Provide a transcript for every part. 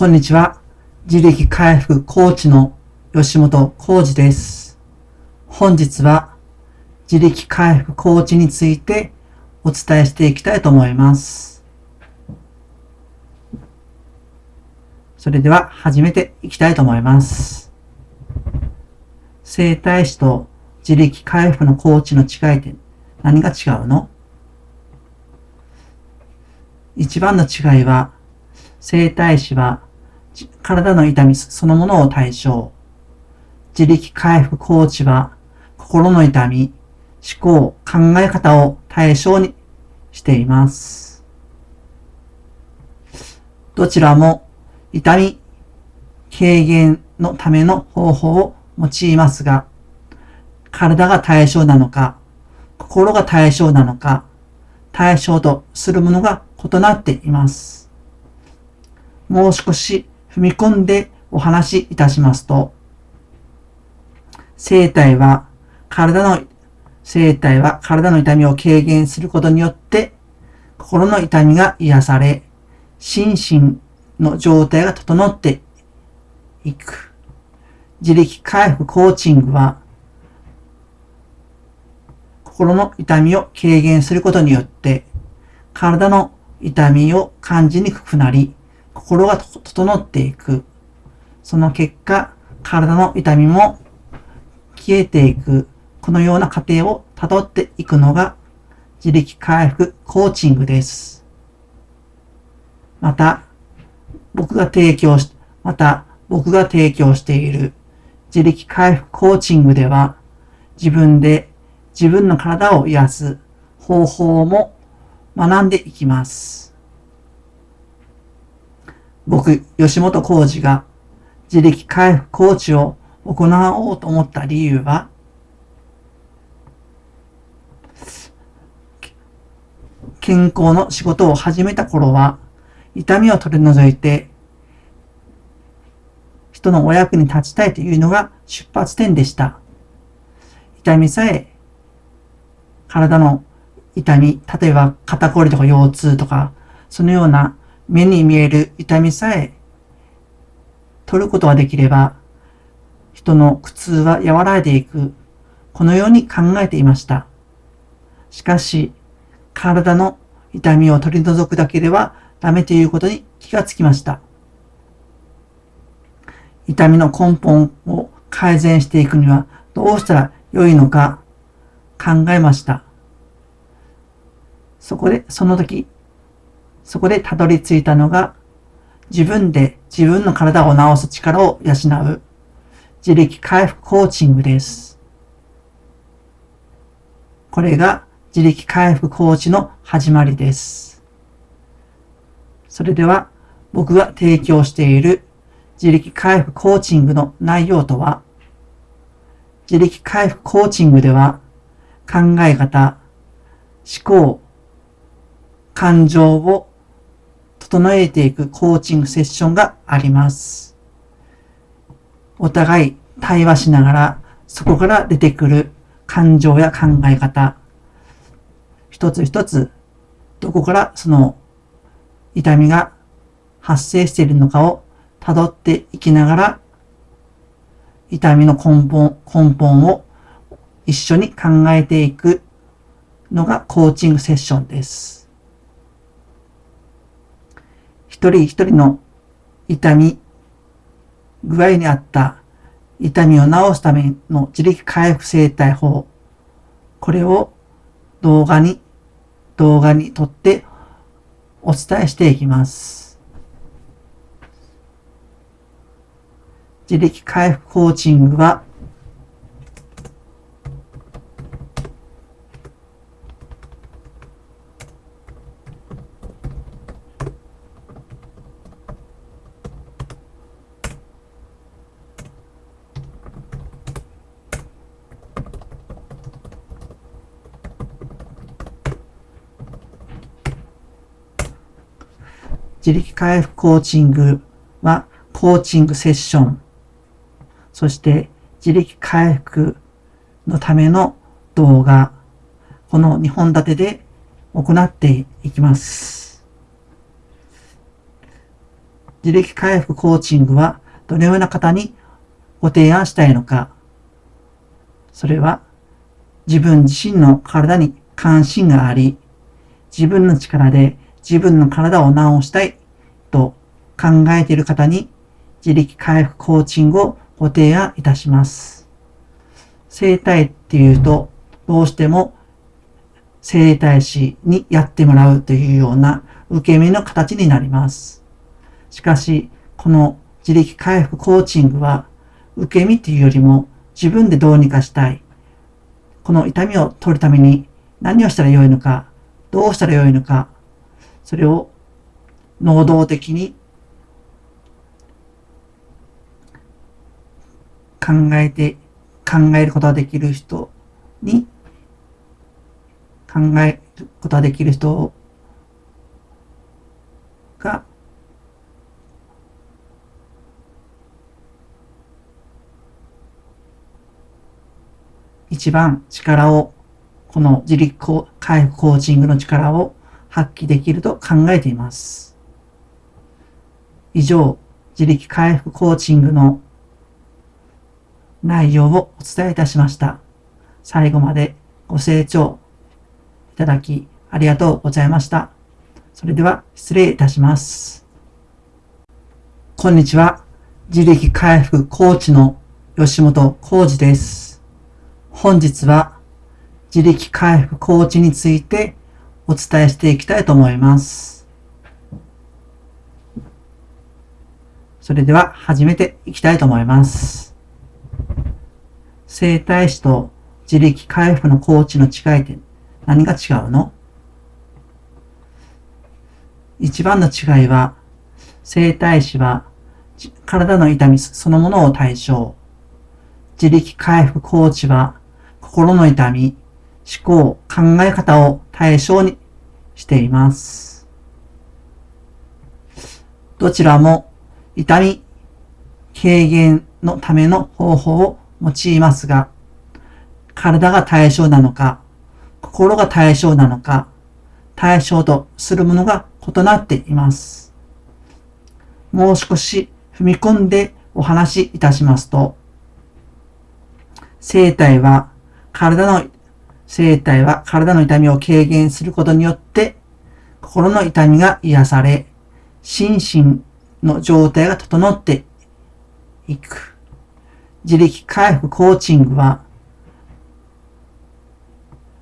こんにちは。自力回復コーチの吉本浩二です。本日は自力回復コーチについてお伝えしていきたいと思います。それでは始めていきたいと思います。整体師と自力回復のコーチの違いって何が違うの？一番の違いは、整体師は体の痛みそのものを対象。自力回復コーチは心の痛み、思考、考え方を対象にしています。どちらも痛み軽減のための方法を用いますが、体が対象なのか、心が対象なのか、対象とするものが異なっています。もう少し踏み込んでお話しいたしますと、生体は体の、生体は体の痛みを軽減することによって、心の痛みが癒され、心身の状態が整っていく。自力回復コーチングは、心の痛みを軽減することによって、体の痛みを感じにくくなり、心が整っていく。その結果、体の痛みも消えていく。このような過程を辿っていくのが自力回復コーチングです。また、僕が提供し、また、僕が提供している自力回復コーチングでは、自分で自分の体を癒す方法も学んでいきます。僕、吉本浩二が自力回復コーチを行おうと思った理由は、健康の仕事を始めた頃は、痛みを取り除いて、人のお役に立ちたいというのが出発点でした。痛みさえ、体の痛み、例えば肩こりとか腰痛とか、そのような目に見える痛みさえ取ることができれば、人の苦痛は和らいでいく、このように考えていました。しかし、体の痛みを取り除くだけではダメということに気がつきました。痛みの根本を改善していくにはどうしたら良いのか考えました。そこで、その時、そこでたどり着いたのが自分で自分の体を治す力を養う自力回復コーチングです。これが自力回復コーチの始まりです。それでは僕が提供している自力回復コーチングの内容とは、自力回復コーチングでは考え方、思考、感情を整えていくコーチングセッションがあります。お互い対話しながら、そこから出てくる感情や考え方、一つ一つ、どこからその痛みが発生しているのかを辿っていきながら、痛みの根本、根本を一緒に考えていくのがコーチングセッションです。一人一人の痛み、具合に合った痛みを治すための自力回復生態法、これを動画に、動画にとってお伝えしていきます。自力回復コーチングは自力回復コーチングはコーチングセッション、そして自力回復のための動画、この2本立てで行っていきます。自力回復コーチングはどのような方にご提案したいのか。それは自分自身の体に関心があり、自分の力で自分の体を治したいと考えている方に自力回復コーチングをご提案いたします。生体っていうと、どうしても生体師にやってもらうというような受け身の形になります。しかし、この自力回復コーチングは、受け身というよりも自分でどうにかしたい。この痛みを取るために何をしたらよいのか、どうしたらよいのか、それを能動的に考えて、考えることができる人に、考えることができる人が、一番力を、この自力回復コーチングの力を発揮できると考えています。以上、自力回復コーチングの内容をお伝えいたしました。最後までご清聴いただきありがとうございました。それでは失礼いたします。こんにちは。自力回復コーチの吉本浩二です。本日は自力回復コーチについてお伝えしていきたいと思います。それでは始めていきたいと思います。生体師と自力回復のコーチの違いって何が違うの？一番の違いは、生体師は体の痛みそのものを対象。自力回復コーチは心の痛み、思考、考え方を対象にしています。どちらも痛み軽減のための方法を用いますが、体が対象なのか、心が対象なのか、対象とするものが異なっています。もう少し踏み込んでお話しいたしますと、生体は体の、生体は体の痛みを軽減することによって、心の痛みが癒され、心身の状態が整っていく。自力回復コーチングは、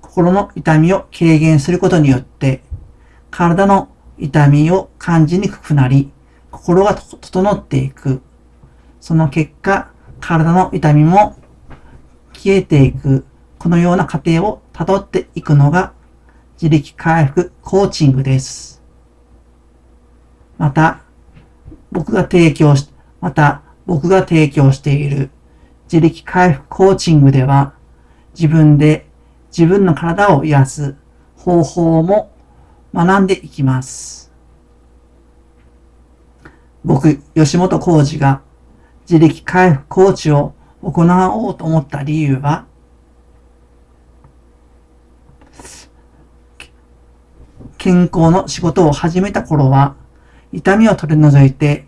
心の痛みを軽減することによって、体の痛みを感じにくくなり、心が整っていく。その結果、体の痛みも消えていく。このような過程を辿っていくのが自力回復コーチングです。また、僕が提供し、また僕が提供している自力回復コーチングでは、自分で自分の体を癒す方法も学んでいきます。僕、吉本浩二が自力回復コーチを行おうと思った理由は、健康の仕事を始めた頃は、痛みを取り除いて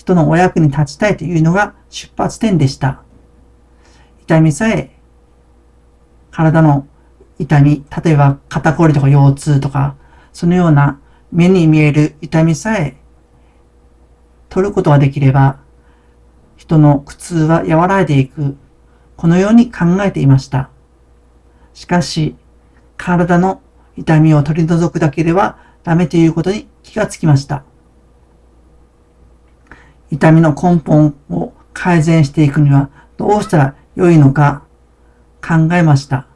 人のお役に立ちたいというのが出発点でした。痛みさえ、体の痛み、例えば肩こりとか腰痛とか、そのような目に見える痛みさえ取ることができれば、人の苦痛は和らいでいく、このように考えていました。しかし、体の痛みを取り除くだけではダメということに気がつきました。痛みの根本を改善していくにはどうしたら良いのか考えました。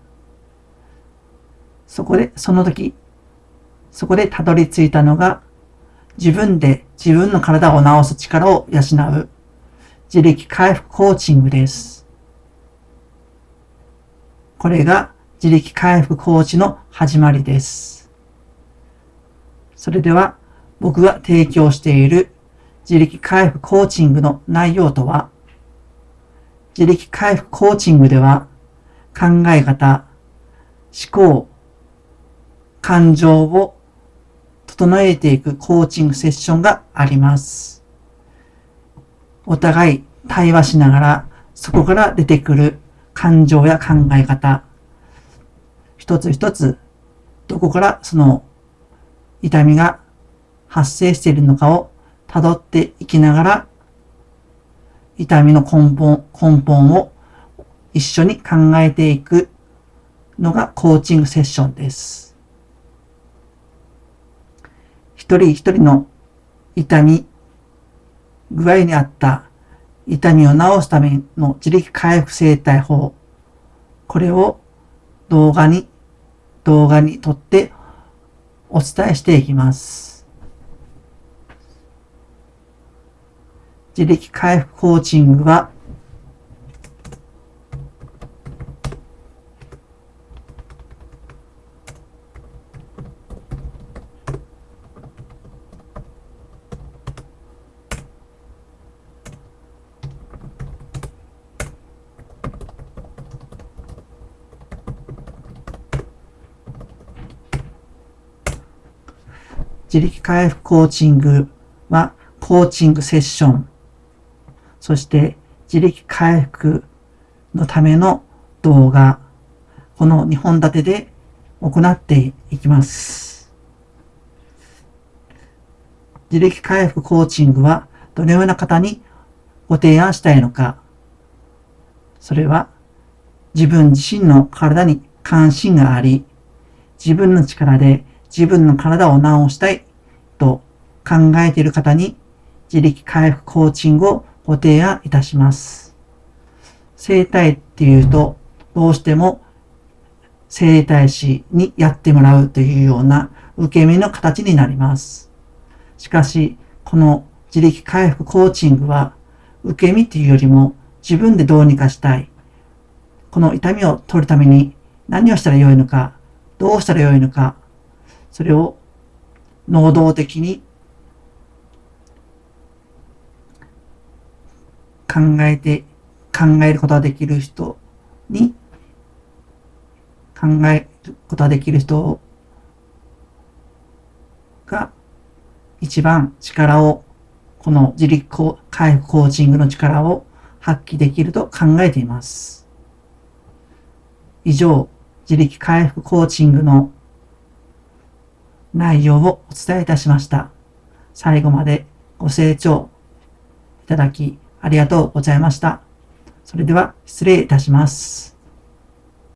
そこで、その時、そこでたどり着いたのが自分で自分の体を治す力を養う自力回復コーチングです。これが自力回復コーチの始まりです。それでは僕が提供している自力回復コーチングの内容とは、自力回復コーチングでは、考え方、思考、感情を整えていくコーチングセッションがあります。お互い対話しながら、そこから出てくる感情や考え方、一つ一つ、どこからその痛みが発生しているのかを辿っていきながら、痛みの根本、根本を一緒に考えていくのがコーチングセッションです。一人一人の痛み、具合にあった痛みを治すための自力回復生態法、これを動画に、動画にとってお伝えしていきます。自力回復コーチングは自力回復コーチングはコーチングセッション、そして自力回復のための動画、この2本立てで行っていきます。自力回復コーチングはどのような方にご提案したいのか、それは自分自身の体に関心があり、自分の力で自分の体を治したいと考えている方に自力回復コーチングをご提案いたします。生体っていうと、どうしても生体師にやってもらうというような受け身の形になります。しかし、この自力回復コーチングは、受け身っていうよりも自分でどうにかしたい。この痛みを取るために何をしたらよいのか、どうしたらよいのか、それを能動的に考えて、考えることができる人に、考えることができる人が一番力を、この自力回復コーチングの力を発揮できると考えています。以上、自力回復コーチングの内容をお伝えいたしました。最後までご清聴いただきありがとうございました。それでは失礼いたします。